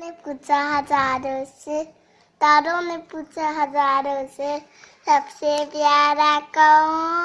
ने पूछा हज़ारों से तारों ने पूछा हज़ारों से सबसे प्यारा कौन?